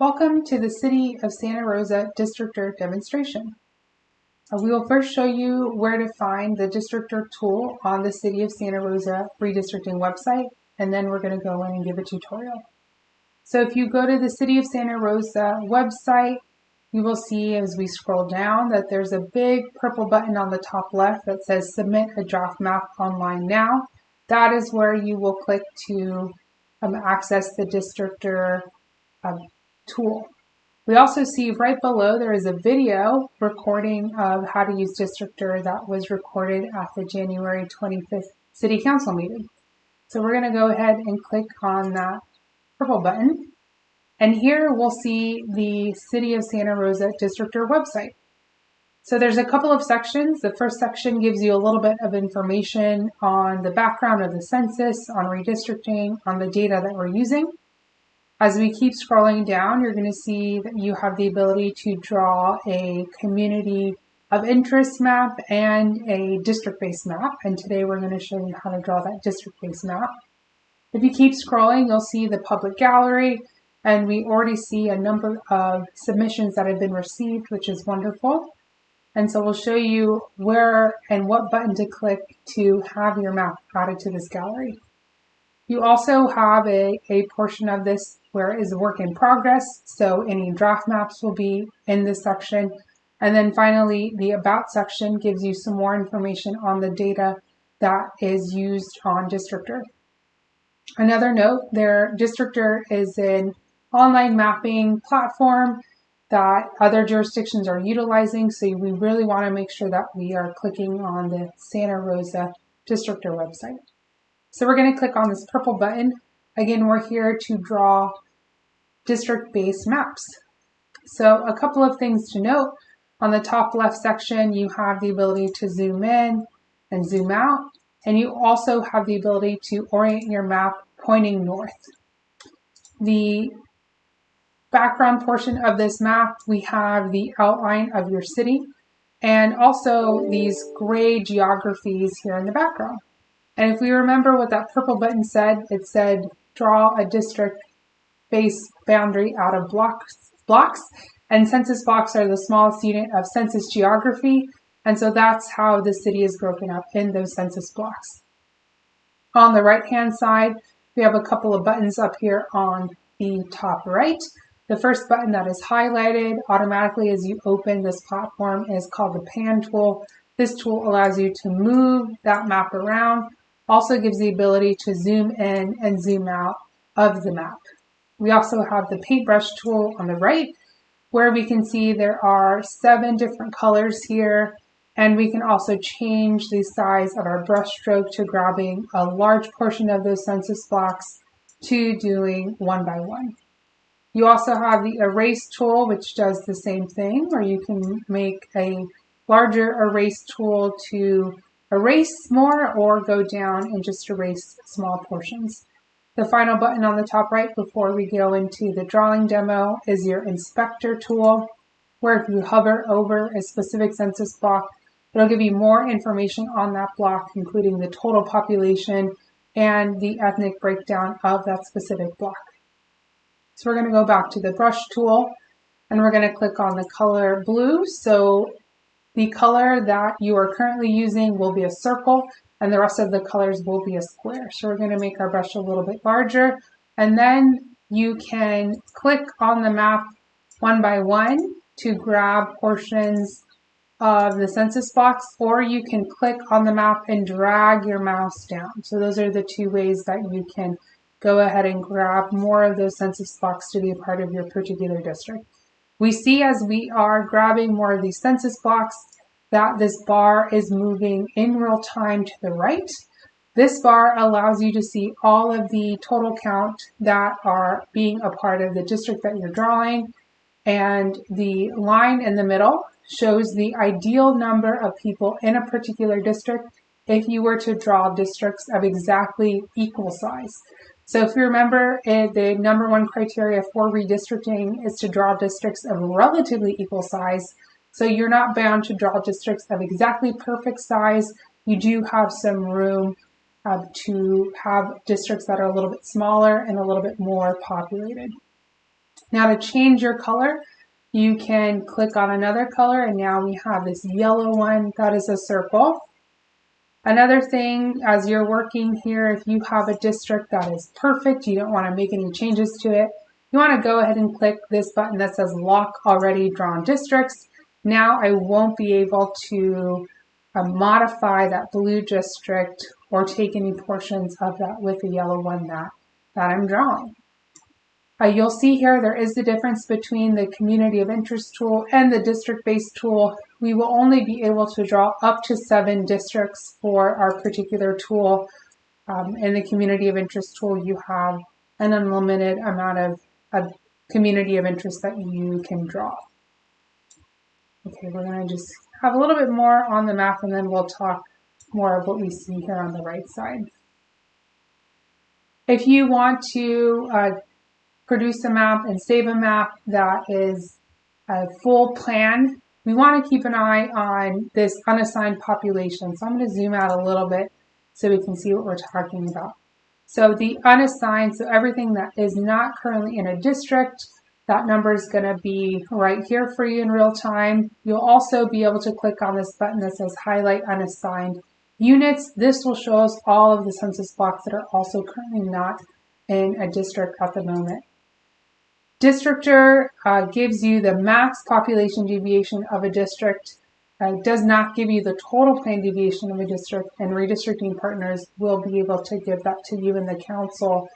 Welcome to the City of Santa Rosa Districtr demonstration. Uh, we will first show you where to find the Districtr tool on the City of Santa Rosa redistricting website, and then we're going to go in and give a tutorial. So if you go to the City of Santa Rosa website, you will see as we scroll down that there's a big purple button on the top left that says Submit a Draft Map Online Now. That is where you will click to um, access the Districtr um, tool. We also see right below there is a video recording of how to use Districtr that was recorded at the January 25th City Council meeting. So we're going to go ahead and click on that purple button. And here we'll see the City of Santa Rosa Districtr website. So there's a couple of sections. The first section gives you a little bit of information on the background of the census, on redistricting, on the data that we're using. As we keep scrolling down, you're going to see that you have the ability to draw a community of interest map and a district-based map. And today we're going to show you how to draw that district-based map. If you keep scrolling, you'll see the public gallery, and we already see a number of submissions that have been received, which is wonderful. And so we'll show you where and what button to click to have your map added to this gallery. You also have a, a portion of this it is a work in progress. So any draft maps will be in this section. And then finally, the about section gives you some more information on the data that is used on Districtr. Another note, their Districtr is an online mapping platform that other jurisdictions are utilizing. So we really want to make sure that we are clicking on the Santa Rosa Districtr website. So we're going to click on this purple button. Again, we're here to draw district-based maps. So a couple of things to note. On the top left section, you have the ability to zoom in and zoom out, and you also have the ability to orient your map pointing north. The background portion of this map, we have the outline of your city and also these gray geographies here in the background. And if we remember what that purple button said, it said draw a district base boundary out of blocks, blocks. And census blocks are the smallest unit of census geography. And so that's how the city is broken up in those census blocks. On the right hand side, we have a couple of buttons up here on the top right. The first button that is highlighted automatically as you open this platform is called the pan tool. This tool allows you to move that map around also gives the ability to zoom in and zoom out of the map. We also have the paintbrush tool on the right where we can see there are seven different colors here and we can also change the size of our brush stroke to grabbing a large portion of those census blocks to doing one by one. You also have the erase tool which does the same thing where you can make a larger erase tool to erase more or go down and just erase small portions. The final button on the top right before we go into the drawing demo is your inspector tool, where if you hover over a specific census block, it'll give you more information on that block, including the total population and the ethnic breakdown of that specific block. So we're going to go back to the brush tool and we're going to click on the color blue. So the color that you are currently using will be a circle and the rest of the colors will be a square. So we're going to make our brush a little bit larger and then you can click on the map one by one to grab portions of the census blocks or you can click on the map and drag your mouse down. So those are the two ways that you can go ahead and grab more of those census blocks to be a part of your particular district. We see as we are grabbing more of these census blocks that this bar is moving in real time to the right. This bar allows you to see all of the total count that are being a part of the district that you're drawing. And the line in the middle shows the ideal number of people in a particular district if you were to draw districts of exactly equal size. So if you remember, eh, the number one criteria for redistricting is to draw districts of relatively equal size. So you're not bound to draw districts of exactly perfect size. You do have some room uh, to have districts that are a little bit smaller and a little bit more populated. Now to change your color, you can click on another color and now we have this yellow one that is a circle. Another thing as you're working here, if you have a district that is perfect, you don't want to make any changes to it, you want to go ahead and click this button that says lock already drawn districts. Now I won't be able to uh, modify that blue district or take any portions of that with the yellow one that, that I'm drawing. Uh, you'll see here there is the difference between the community of interest tool and the district-based tool. We will only be able to draw up to seven districts for our particular tool. Um, in the community of interest tool, you have an unlimited amount of, of community of interest that you can draw. Okay, we're going to just have a little bit more on the map and then we'll talk more of what we see here on the right side. If you want to uh, produce a map and save a map that is a full plan, we want to keep an eye on this unassigned population. So I'm going to zoom out a little bit so we can see what we're talking about. So the unassigned, so everything that is not currently in a district, that number is going to be right here for you in real time. You'll also be able to click on this button that says highlight unassigned units. This will show us all of the census blocks that are also currently not in a district at the moment. Districtr uh, gives you the max population deviation of a district. Uh, does not give you the total plan deviation of a district, and redistricting partners will be able to give that to you in the council,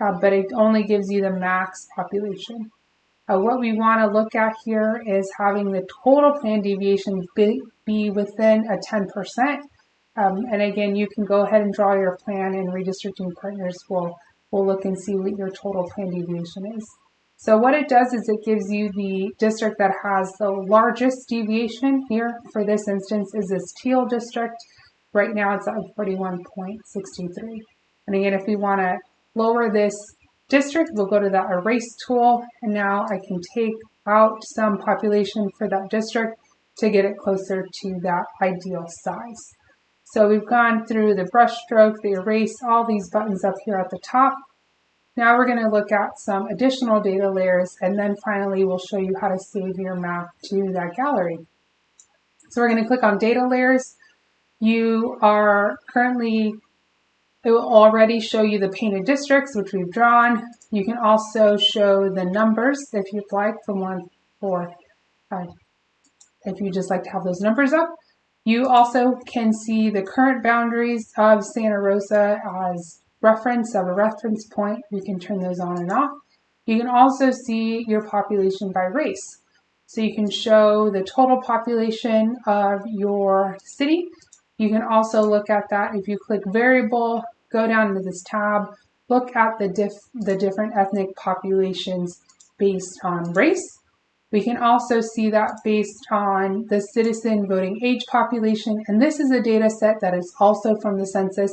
uh, but it only gives you the max population. Uh, what we want to look at here is having the total plan deviation be, be within a 10%. Um, and again, you can go ahead and draw your plan and redistricting partners will, will look and see what your total plan deviation is. So what it does is it gives you the district that has the largest deviation here. For this instance is this teal district. Right now it's at 41.63. And again, if we want to lower this district, we'll go to that erase tool. And now I can take out some population for that district to get it closer to that ideal size. So we've gone through the brush stroke, the erase, all these buttons up here at the top. Now we're going to look at some additional data layers and then finally we'll show you how to save your map to that gallery. So we're going to click on data layers. You are currently, it will already show you the painted districts which we've drawn. You can also show the numbers if you'd like from one for, uh, if you just like to have those numbers up. You also can see the current boundaries of Santa Rosa as reference of a reference point. We can turn those on and off. You can also see your population by race. So you can show the total population of your city. You can also look at that if you click variable, go down to this tab, look at the, diff the different ethnic populations based on race. We can also see that based on the citizen voting age population, and this is a data set that is also from the census,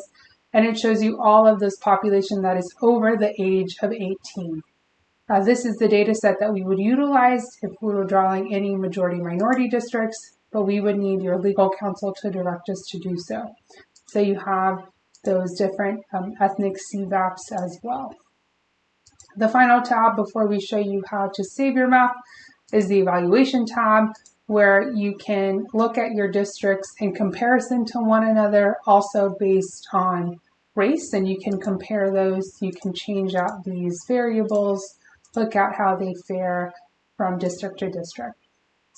and it shows you all of this population that is over the age of 18. Uh, this is the data set that we would utilize if we were drawing any majority minority districts, but we would need your legal counsel to direct us to do so. So you have those different um, ethnic CVAPs as well. The final tab before we show you how to save your map is the evaluation tab where you can look at your districts in comparison to one another, also based on race, and you can compare those. You can change out these variables, look at how they fare from district to district.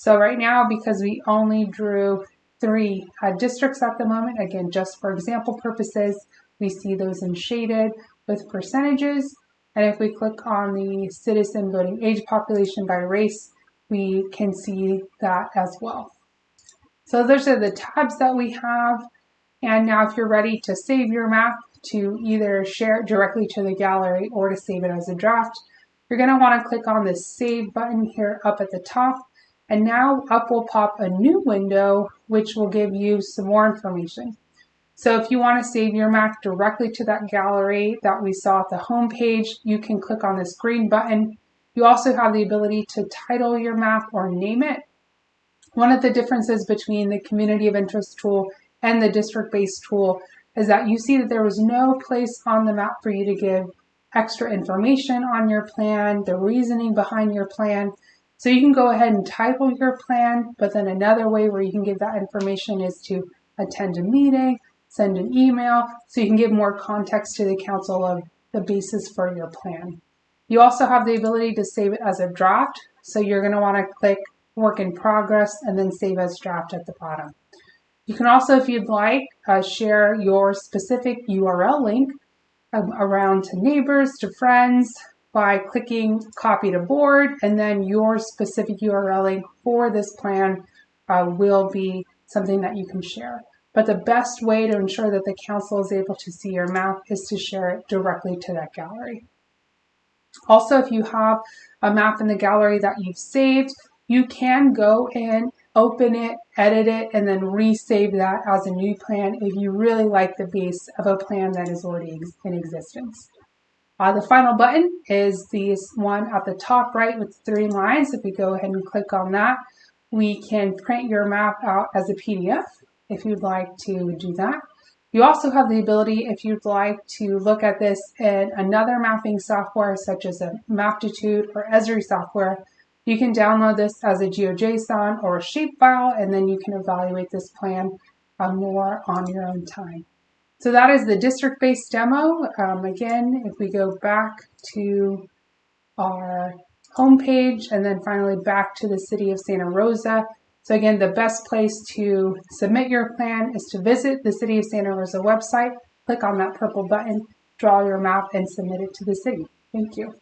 So right now, because we only drew three uh, districts at the moment, again, just for example purposes, we see those in shaded with percentages. And if we click on the citizen voting age population by race, we can see that as well. So those are the tabs that we have. And now if you're ready to save your map to either share it directly to the gallery or to save it as a draft, you're going to want to click on the save button here up at the top. And now up will pop a new window, which will give you some more information. So if you want to save your map directly to that gallery that we saw at the home page, you can click on this green button you also have the ability to title your map or name it. One of the differences between the community of interest tool and the district-based tool is that you see that there was no place on the map for you to give extra information on your plan, the reasoning behind your plan. So you can go ahead and title your plan, but then another way where you can give that information is to attend a meeting, send an email, so you can give more context to the council of the basis for your plan. You also have the ability to save it as a draft, so you're going to want to click work in progress and then save as draft at the bottom. You can also, if you'd like, uh, share your specific URL link um, around to neighbors, to friends, by clicking copy to board, and then your specific URL for this plan uh, will be something that you can share. But the best way to ensure that the council is able to see your map is to share it directly to that gallery. Also, if you have a map in the gallery that you've saved, you can go in, open it, edit it, and then resave that as a new plan if you really like the base of a plan that is already in existence. Uh, the final button is this one at the top right with three lines. If we go ahead and click on that, we can print your map out as a PDF if you'd like to do that. You also have the ability, if you'd like to look at this in another mapping software, such as a Maptitude or Esri software, you can download this as a GeoJSON or a shapefile, and then you can evaluate this plan uh, more on your own time. So that is the district-based demo. Um, again, if we go back to our homepage and then finally back to the city of Santa Rosa, so again, the best place to submit your plan is to visit the City of Santa Rosa website, click on that purple button, draw your map, and submit it to the city. Thank you.